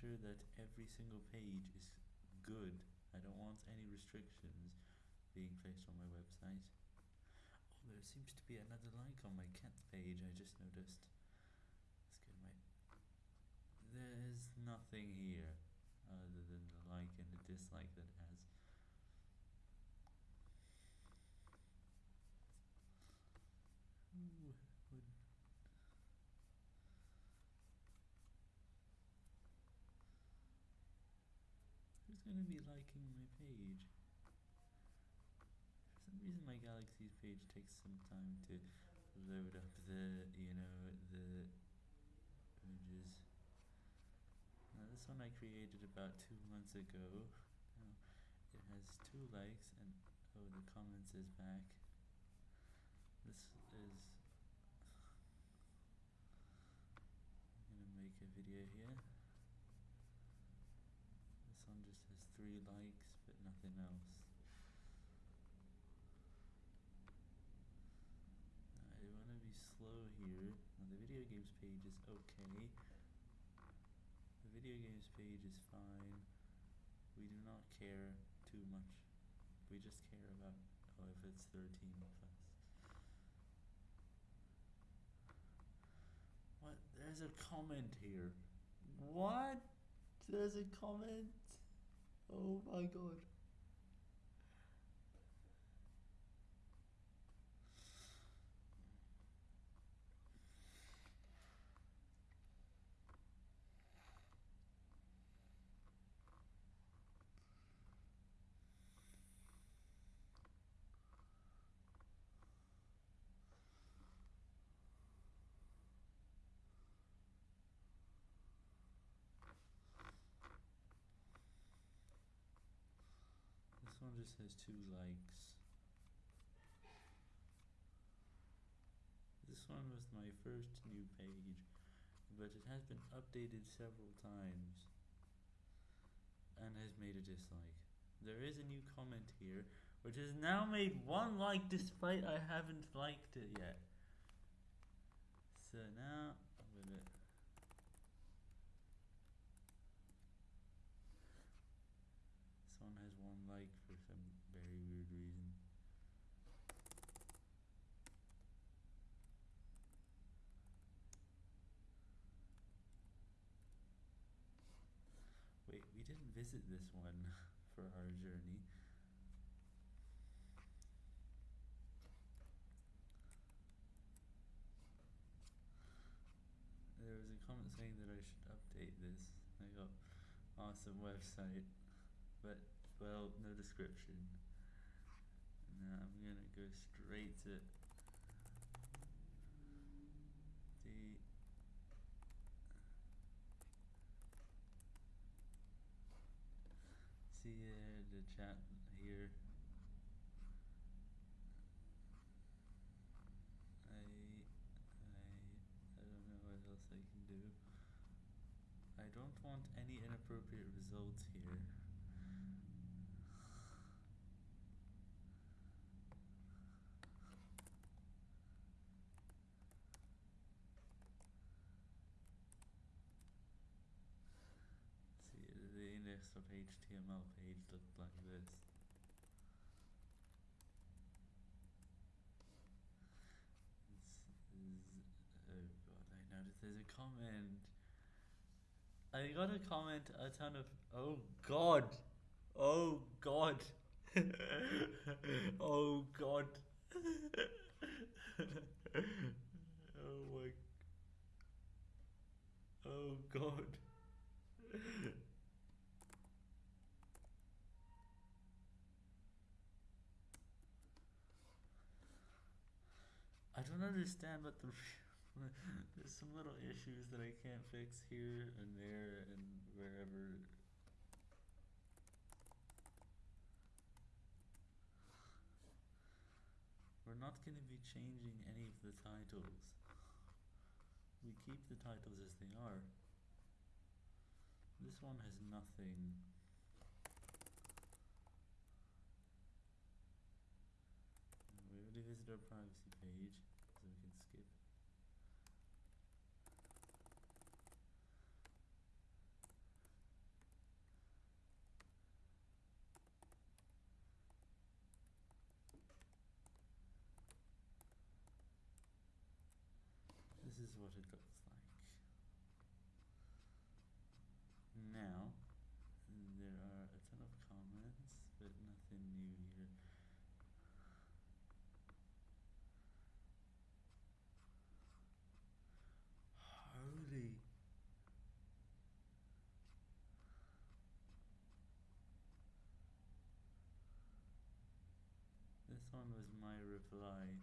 sure that every single page is good. I don't want any restrictions being placed on my website. Oh, there seems to be another like on my cat page, I just noticed. Let's go to my... There's nothing here other than the like and the dislike that has. Ooh, Who's gonna be liking my page? For some reason my Galaxy's page takes some time to load up the, you know, the images. Now this one I created about two months ago. Now it has two likes and oh the comments is back. This is I'm gonna make a video here. This one just has three likes but nothing else. I wanna be slow here. Now the video games page is okay. The video games page is fine. We do not care too much. We just care about oh if it's thirteen plus. What? There's a comment here. What? There's a comment? My god. One just has two likes. This one was my first new page, but it has been updated several times and has made a dislike. There is a new comment here, which has now made one like despite I haven't liked it yet. So now I'm gonna This one has one like for some very weird reason. Wait, we didn't visit this one for our journey. There was a comment saying that I should update this. I got awesome website, but well, no description. Now I'm gonna go straight to the see uh, the chat here. I I I don't know what else I can do. I don't want any inappropriate results here. See, the index of HTML page looked like this. This is, oh god, I noticed there's a comment. I got a comment a ton of, oh god, oh god, oh god, oh my, oh god. I don't understand what the there's some little issues that I can't fix here and there and wherever. We're not going to be changing any of the titles. We keep the titles as they are. This one has nothing. We already visited our privacy page, so we can skip. What it looks like. Now, there are a ton of comments, but nothing new here. Holy. This one was my reply